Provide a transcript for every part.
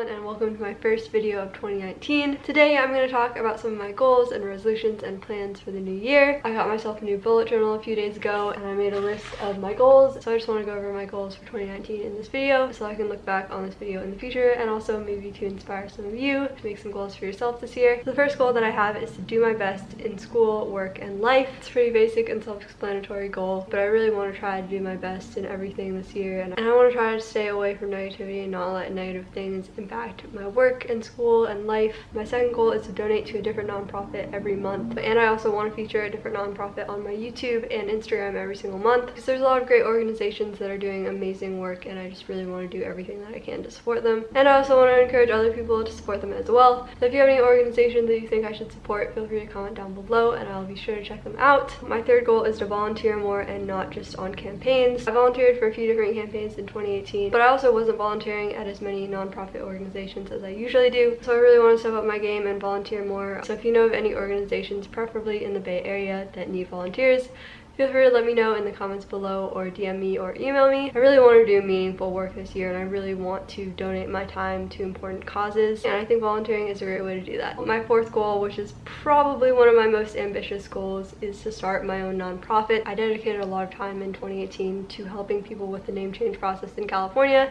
everyone and welcome to my first video of 2019. Today I'm going to talk about some of my goals and resolutions and plans for the new year. I got myself a new bullet journal a few days ago and I made a list of my goals. So I just want to go over my goals for 2019 in this video so I can look back on this video in the future and also maybe to inspire some of you to make some goals for yourself this year. The first goal that I have is to do my best in school, work, and life. It's pretty basic and self-explanatory goal, but I really want to try to do my best in everything this year and I want to try to stay away from negativity and not let negative things my work and school and life. My second goal is to donate to a different nonprofit every month. And I also want to feature a different nonprofit on my YouTube and Instagram every single month because there's a lot of great organizations that are doing amazing work and I just really want to do everything that I can to support them. And I also want to encourage other people to support them as well. So if you have any organizations that you think I should support, feel free to comment down below and I'll be sure to check them out. My third goal is to volunteer more and not just on campaigns. I volunteered for a few different campaigns in 2018, but I also wasn't volunteering at as many nonprofit organizations as I usually do. So I really want to step up my game and volunteer more. So if you know of any organizations, preferably in the Bay Area, that need volunteers, feel free to let me know in the comments below or DM me or email me. I really want to do meaningful work this year and I really want to donate my time to important causes and I think volunteering is a great way to do that. My fourth goal, which is probably one of my most ambitious goals, is to start my own nonprofit. I dedicated a lot of time in 2018 to helping people with the name change process in California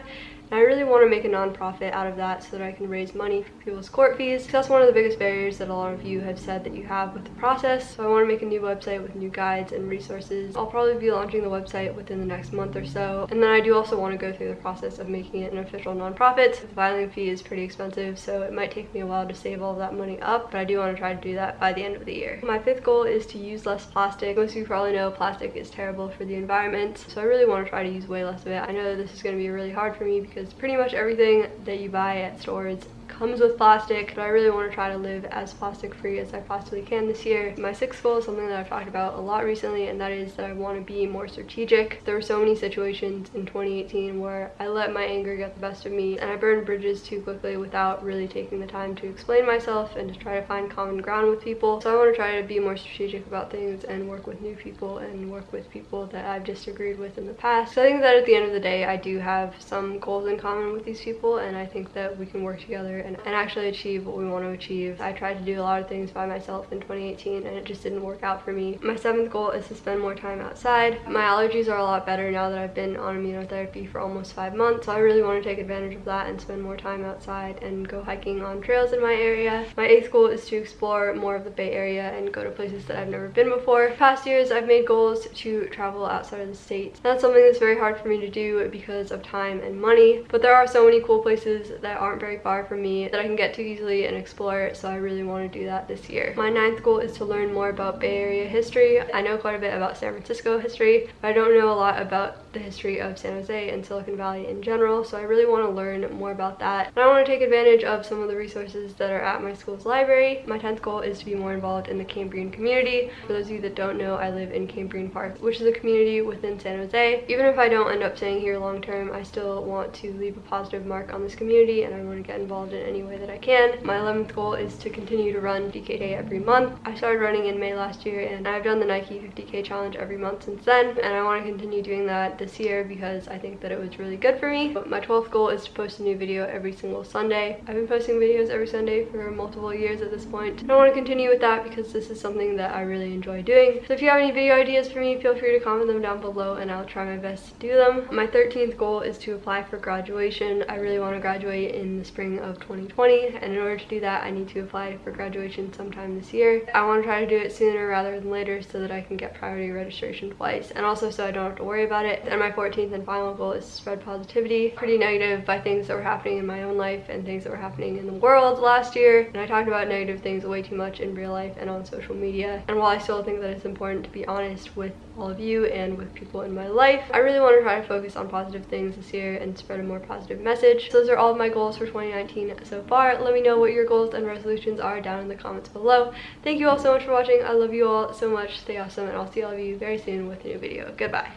I really want to make a nonprofit out of that so that I can raise money for people's court fees. That's one of the biggest barriers that a lot of you have said that you have with the process. So I want to make a new website with new guides and resources. I'll probably be launching the website within the next month or so. And then I do also want to go through the process of making it an official nonprofit. The filing fee is pretty expensive, so it might take me a while to save all that money up, but I do want to try to do that by the end of the year. My fifth goal is to use less plastic. Most of you probably know plastic is terrible for the environment, so I really want to try to use way less of it. I know this is going to be really hard for me because pretty much everything that you buy at stores comes with plastic, but I really want to try to live as plastic free as I possibly can this year. My sixth goal is something that I've talked about a lot recently, and that is that I want to be more strategic. There were so many situations in 2018 where I let my anger get the best of me, and I burned bridges too quickly without really taking the time to explain myself and to try to find common ground with people. So I want to try to be more strategic about things and work with new people and work with people that I've disagreed with in the past. So I think that at the end of the day, I do have some goals in common with these people, and I think that we can work together and, and actually achieve what we want to achieve. I tried to do a lot of things by myself in 2018 and it just didn't work out for me. My seventh goal is to spend more time outside. My allergies are a lot better now that I've been on immunotherapy for almost five months. So I really want to take advantage of that and spend more time outside and go hiking on trails in my area. My eighth goal is to explore more of the Bay Area and go to places that I've never been before. Past years, I've made goals to travel outside of the States. That's something that's very hard for me to do because of time and money, but there are so many cool places that aren't very far from me that I can get to easily and explore so I really want to do that this year. My ninth goal is to learn more about Bay Area history. I know quite a bit about San Francisco history, but I don't know a lot about the history of San Jose and Silicon Valley in general, so I really want to learn more about that. And I want to take advantage of some of the resources that are at my school's library. My 10th goal is to be more involved in the Cambrian community. For those of you that don't know, I live in Cambrian Park, which is a community within San Jose. Even if I don't end up staying here long term, I still want to leave a positive mark on this community and I want to get involved in any way that I can. My 11th goal is to continue to run DKK every month. I started running in May last year and I've done the Nike 50k challenge every month since then and I want to continue doing that this year because I think that it was really good for me. But my 12th goal is to post a new video every single Sunday. I've been posting videos every Sunday for multiple years at this point. I want to continue with that because this is something that I really enjoy doing. So if you have any video ideas for me, feel free to comment them down below and I'll try my best to do them. My 13th goal is to apply for graduation. I really want to graduate in the spring of 2020 and in order to do that I need to apply for graduation sometime this year. I want to try to do it sooner rather than later so that I can get priority registration twice and also so I don't have to worry about it. And my 14th and final goal is spread positivity. Pretty negative by things that were happening in my own life and things that were happening in the world last year. And I talked about negative things way too much in real life and on social media. And while I still think that it's important to be honest with all of you and with people in my life, I really want to try to focus on positive things this year and spread a more positive message. So those are all of my goals for 2019 so far. Let me know what your goals and resolutions are down in the comments below. Thank you all so much for watching. I love you all so much. Stay awesome and I'll see all of you very soon with a new video. Goodbye.